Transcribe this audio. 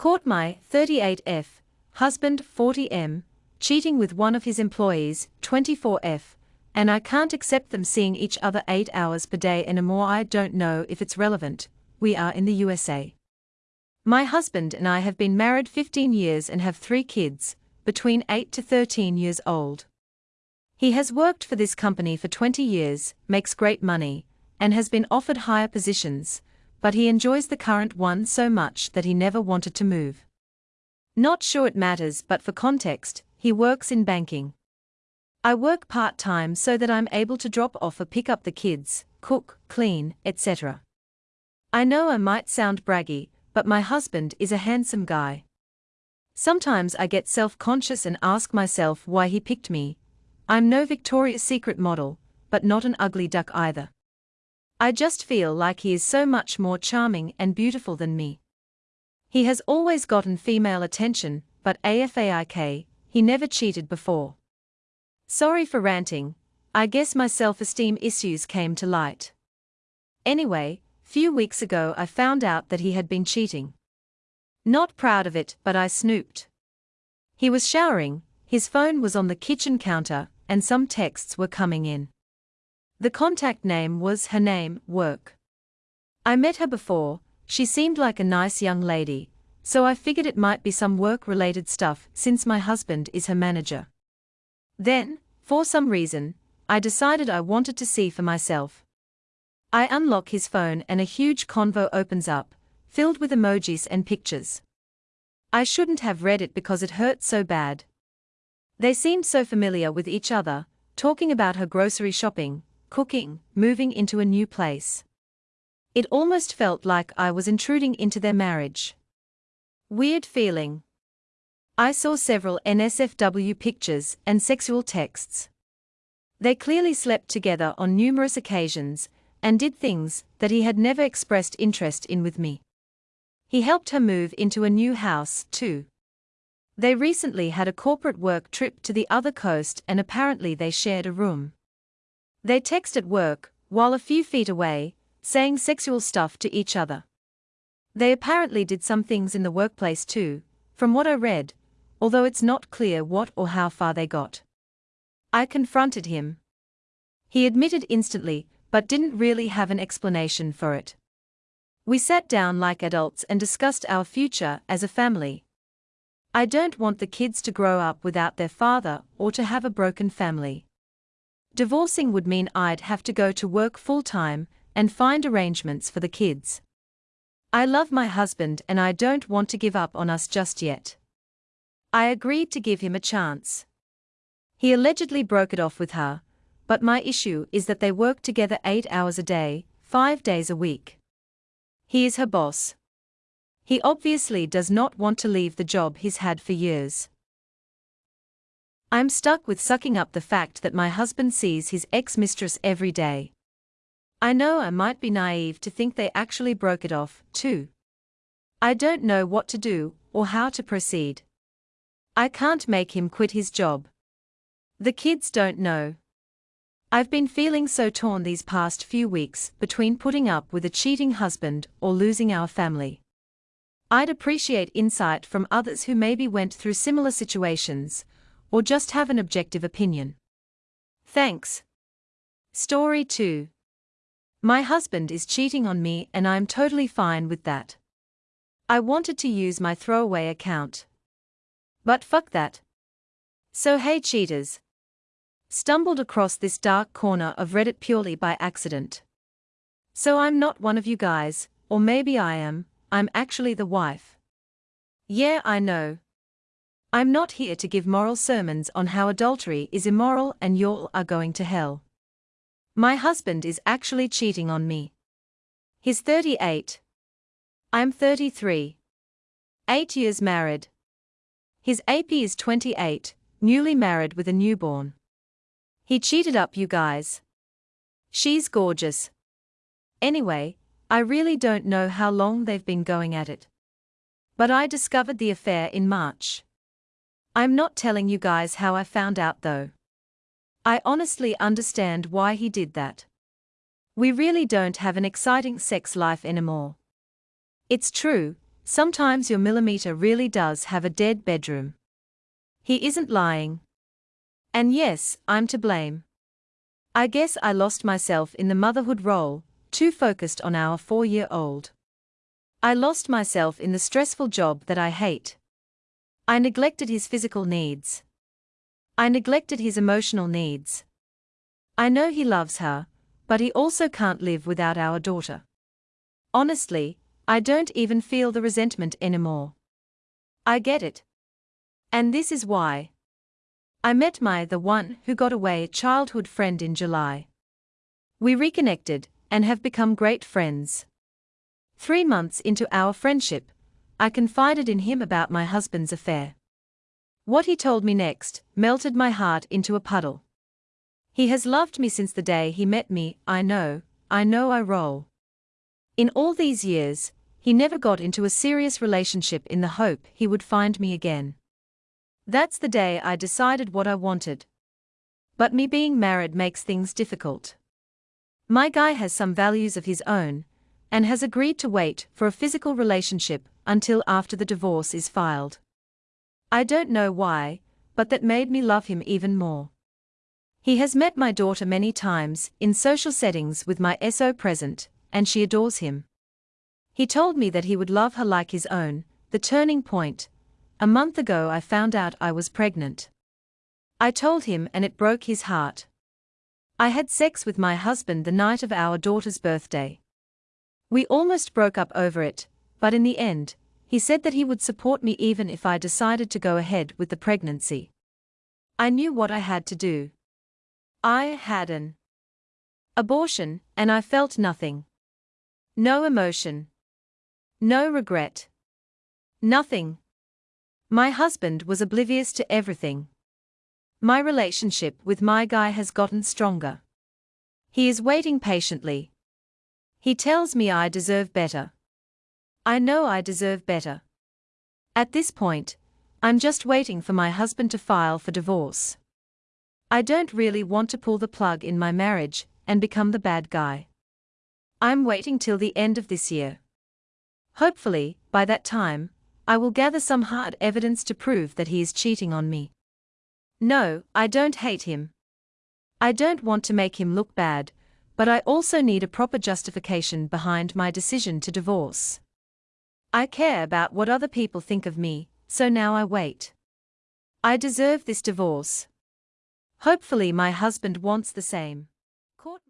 Caught my 38F, husband 40M, cheating with one of his employees 24F, and I can't accept them seeing each other 8 hours per day anymore. I don't know if it's relevant. We are in the USA. My husband and I have been married 15 years and have three kids, between 8 to 13 years old. He has worked for this company for 20 years, makes great money, and has been offered higher positions, but he enjoys the current one so much that he never wanted to move. Not sure it matters, but for context, he works in banking. I work part time so that I'm able to drop off or pick up the kids, cook, clean, etc. I know I might sound braggy, but my husband is a handsome guy. Sometimes I get self conscious and ask myself why he picked me. I'm no Victoria's Secret model, but not an ugly duck either. I just feel like he is so much more charming and beautiful than me. He has always gotten female attention, but AFAIK, he never cheated before. Sorry for ranting, I guess my self esteem issues came to light. Anyway, few weeks ago I found out that he had been cheating. Not proud of it, but I snooped. He was showering, his phone was on the kitchen counter, and some texts were coming in. The contact name was her name, work. I met her before, she seemed like a nice young lady, so I figured it might be some work related stuff since my husband is her manager. Then, for some reason, I decided I wanted to see for myself. I unlock his phone and a huge convo opens up, filled with emojis and pictures. I shouldn't have read it because it hurt so bad. They seemed so familiar with each other, talking about her grocery shopping, cooking, moving into a new place. It almost felt like I was intruding into their marriage. Weird feeling. I saw several NSFW pictures and sexual texts. They clearly slept together on numerous occasions, and did things that he had never expressed interest in with me. He helped her move into a new house, too. They recently had a corporate work trip to the other coast and apparently they shared a room. They text at work, while a few feet away, saying sexual stuff to each other. They apparently did some things in the workplace too, from what I read, although it's not clear what or how far they got. I confronted him. He admitted instantly, but didn't really have an explanation for it. We sat down like adults and discussed our future as a family. I don't want the kids to grow up without their father or to have a broken family. Divorcing would mean I'd have to go to work full time and find arrangements for the kids. I love my husband and I don't want to give up on us just yet. I agreed to give him a chance. He allegedly broke it off with her, but my issue is that they work together eight hours a day, five days a week. He is her boss. He obviously does not want to leave the job he's had for years. I'm stuck with sucking up the fact that my husband sees his ex mistress every day. I know I might be naive to think they actually broke it off, too. I don't know what to do or how to proceed. I can't make him quit his job. The kids don't know. I've been feeling so torn these past few weeks between putting up with a cheating husband or losing our family. I'd appreciate insight from others who maybe went through similar situations, or just have an objective opinion. Thanks. Story 2 My husband is cheating on me and I'm totally fine with that. I wanted to use my throwaway account. But fuck that. So hey cheaters, Stumbled across this dark corner of Reddit purely by accident. So I'm not one of you guys, or maybe I am, I'm actually the wife. Yeah, I know. I'm not here to give moral sermons on how adultery is immoral and y'all are going to hell. My husband is actually cheating on me. He's 38. I'm 33. Eight years married. His AP is 28, newly married with a newborn. He cheated up you guys. She's gorgeous. Anyway, I really don't know how long they've been going at it. But I discovered the affair in March. I'm not telling you guys how I found out though. I honestly understand why he did that. We really don't have an exciting sex life anymore. It's true, Sometimes your millimeter really does have a dead bedroom. He isn't lying. And yes, I'm to blame. I guess I lost myself in the motherhood role, too focused on our four year old. I lost myself in the stressful job that I hate. I neglected his physical needs. I neglected his emotional needs. I know he loves her, but he also can't live without our daughter. Honestly, I don't even feel the resentment anymore. I get it. And this is why. I met my the one who got away childhood friend in July. We reconnected and have become great friends. Three months into our friendship, I confided in him about my husband's affair. What he told me next melted my heart into a puddle. He has loved me since the day he met me, I know, I know I roll. In all these years, he never got into a serious relationship in the hope he would find me again. That's the day I decided what I wanted. But me being married makes things difficult. My guy has some values of his own, and has agreed to wait for a physical relationship until after the divorce is filed. I don't know why, but that made me love him even more. He has met my daughter many times in social settings with my SO present, and she adores him. He told me that he would love her like his own, the turning point. A month ago I found out I was pregnant. I told him and it broke his heart. I had sex with my husband the night of our daughter's birthday. We almost broke up over it, but in the end, he said that he would support me even if I decided to go ahead with the pregnancy. I knew what I had to do. I had an abortion, and I felt nothing. No emotion. No regret. Nothing. My husband was oblivious to everything. My relationship with my guy has gotten stronger. He is waiting patiently, he tells me I deserve better. I know I deserve better. At this point, I'm just waiting for my husband to file for divorce. I don't really want to pull the plug in my marriage and become the bad guy. I'm waiting till the end of this year. Hopefully, by that time, I will gather some hard evidence to prove that he is cheating on me. No, I don't hate him. I don't want to make him look bad, but I also need a proper justification behind my decision to divorce. I care about what other people think of me, so now I wait. I deserve this divorce. Hopefully, my husband wants the same.